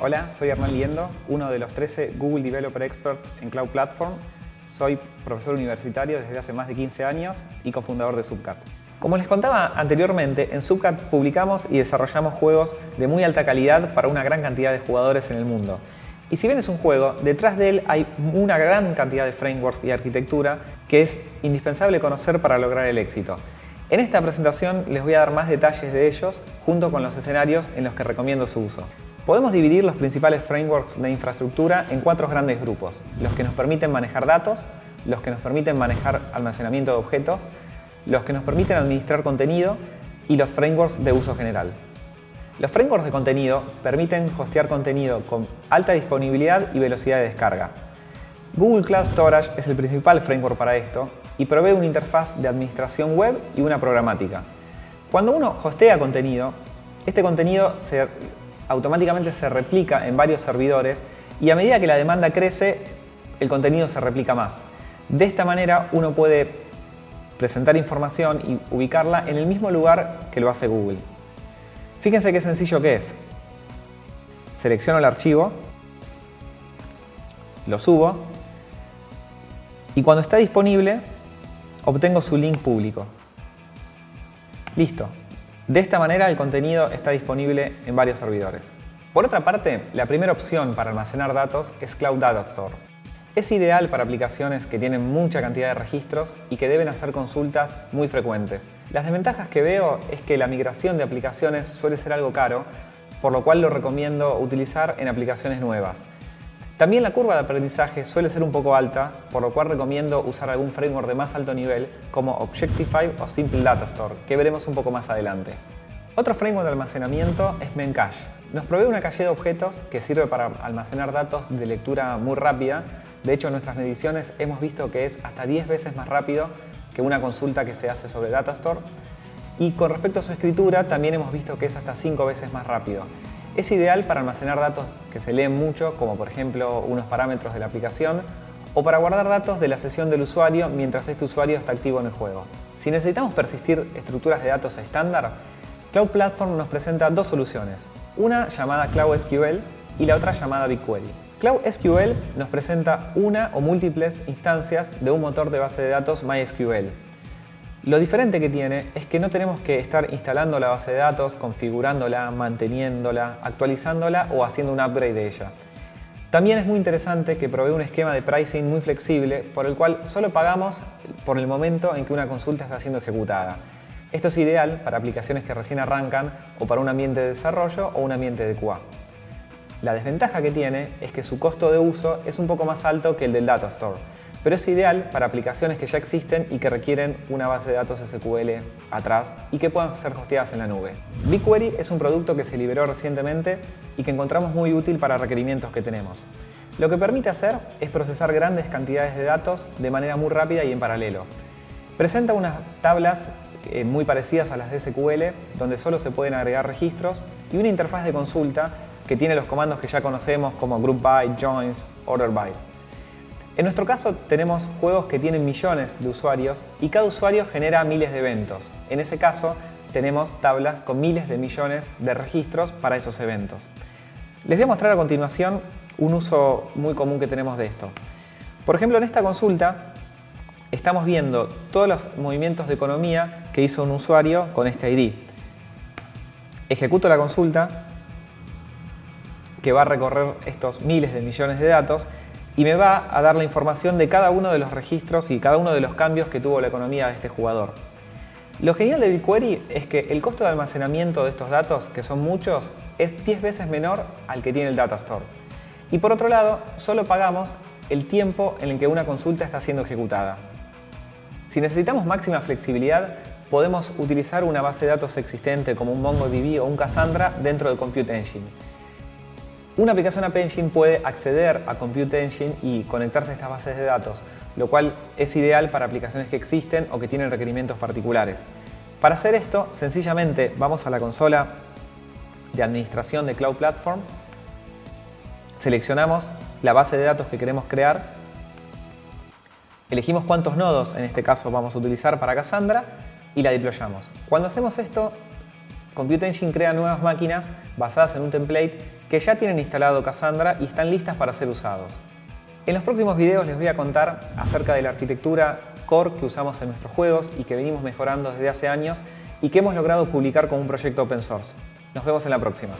Hola, soy Hernán Liendo, uno de los 13 Google Developer Experts en Cloud Platform. Soy profesor universitario desde hace más de 15 años y cofundador de Subcat. Como les contaba anteriormente, en Subcat publicamos y desarrollamos juegos de muy alta calidad para una gran cantidad de jugadores en el mundo. Y si bien es un juego, detrás de él hay una gran cantidad de frameworks y arquitectura que es indispensable conocer para lograr el éxito. En esta presentación les voy a dar más detalles de ellos junto con los escenarios en los que recomiendo su uso. Podemos dividir los principales frameworks de infraestructura en cuatro grandes grupos. Los que nos permiten manejar datos, los que nos permiten manejar almacenamiento de objetos, los que nos permiten administrar contenido y los frameworks de uso general. Los frameworks de contenido permiten hostear contenido con alta disponibilidad y velocidad de descarga. Google Cloud Storage es el principal framework para esto y provee una interfaz de administración web y una programática. Cuando uno hostea contenido, este contenido automáticamente se replica en varios servidores y a medida que la demanda crece, el contenido se replica más. De esta manera uno puede presentar información y ubicarla en el mismo lugar que lo hace Google. Fíjense qué sencillo que es. Selecciono el archivo, lo subo y cuando está disponible obtengo su link público. Listo. De esta manera el contenido está disponible en varios servidores. Por otra parte, la primera opción para almacenar datos es Cloud Data Store. Es ideal para aplicaciones que tienen mucha cantidad de registros y que deben hacer consultas muy frecuentes. Las desventajas que veo es que la migración de aplicaciones suele ser algo caro, por lo cual lo recomiendo utilizar en aplicaciones nuevas. También la curva de aprendizaje suele ser un poco alta, por lo cual recomiendo usar algún framework de más alto nivel como Objectify o Simple Data Store, que veremos un poco más adelante. Otro framework de almacenamiento es Memcache. Nos provee una calle de objetos que sirve para almacenar datos de lectura muy rápida. De hecho, en nuestras mediciones hemos visto que es hasta 10 veces más rápido que una consulta que se hace sobre Datastore. Y con respecto a su escritura, también hemos visto que es hasta 5 veces más rápido. Es ideal para almacenar datos que se leen mucho, como por ejemplo unos parámetros de la aplicación, o para guardar datos de la sesión del usuario mientras este usuario está activo en el juego. Si necesitamos persistir estructuras de datos estándar, Cloud Platform nos presenta dos soluciones, una llamada Cloud SQL y la otra llamada BigQuery. Cloud SQL nos presenta una o múltiples instancias de un motor de base de datos MySQL, lo diferente que tiene es que no tenemos que estar instalando la base de datos, configurándola, manteniéndola, actualizándola o haciendo un upgrade de ella. También es muy interesante que provee un esquema de pricing muy flexible por el cual solo pagamos por el momento en que una consulta está siendo ejecutada. Esto es ideal para aplicaciones que recién arrancan o para un ambiente de desarrollo o un ambiente de QA. La desventaja que tiene es que su costo de uso es un poco más alto que el del Data Store, pero es ideal para aplicaciones que ya existen y que requieren una base de datos SQL atrás y que puedan ser hosteadas en la nube. BigQuery es un producto que se liberó recientemente y que encontramos muy útil para requerimientos que tenemos. Lo que permite hacer es procesar grandes cantidades de datos de manera muy rápida y en paralelo. Presenta unas tablas eh, muy parecidas a las de SQL, donde solo se pueden agregar registros, y una interfaz de consulta que tiene los comandos que ya conocemos como group by, joins, order by. En nuestro caso tenemos juegos que tienen millones de usuarios y cada usuario genera miles de eventos. En ese caso tenemos tablas con miles de millones de registros para esos eventos. Les voy a mostrar a continuación un uso muy común que tenemos de esto. Por ejemplo, en esta consulta estamos viendo todos los movimientos de economía que hizo un usuario con este ID. Ejecuto la consulta que va a recorrer estos miles de millones de datos y me va a dar la información de cada uno de los registros y cada uno de los cambios que tuvo la economía de este jugador. Lo genial de BigQuery es que el costo de almacenamiento de estos datos, que son muchos, es 10 veces menor al que tiene el Data Store. Y por otro lado, solo pagamos el tiempo en el que una consulta está siendo ejecutada. Si necesitamos máxima flexibilidad, podemos utilizar una base de datos existente como un MongoDB o un Cassandra dentro de Compute Engine. Una aplicación App Engine puede acceder a Compute Engine y conectarse a estas bases de datos, lo cual es ideal para aplicaciones que existen o que tienen requerimientos particulares. Para hacer esto, sencillamente vamos a la consola de administración de Cloud Platform, seleccionamos la base de datos que queremos crear, elegimos cuántos nodos, en este caso vamos a utilizar para Cassandra, y la deployamos. Cuando hacemos esto, Compute Engine crea nuevas máquinas basadas en un template que ya tienen instalado Cassandra y están listas para ser usados. En los próximos videos les voy a contar acerca de la arquitectura core que usamos en nuestros juegos y que venimos mejorando desde hace años y que hemos logrado publicar como un proyecto open source. Nos vemos en la próxima.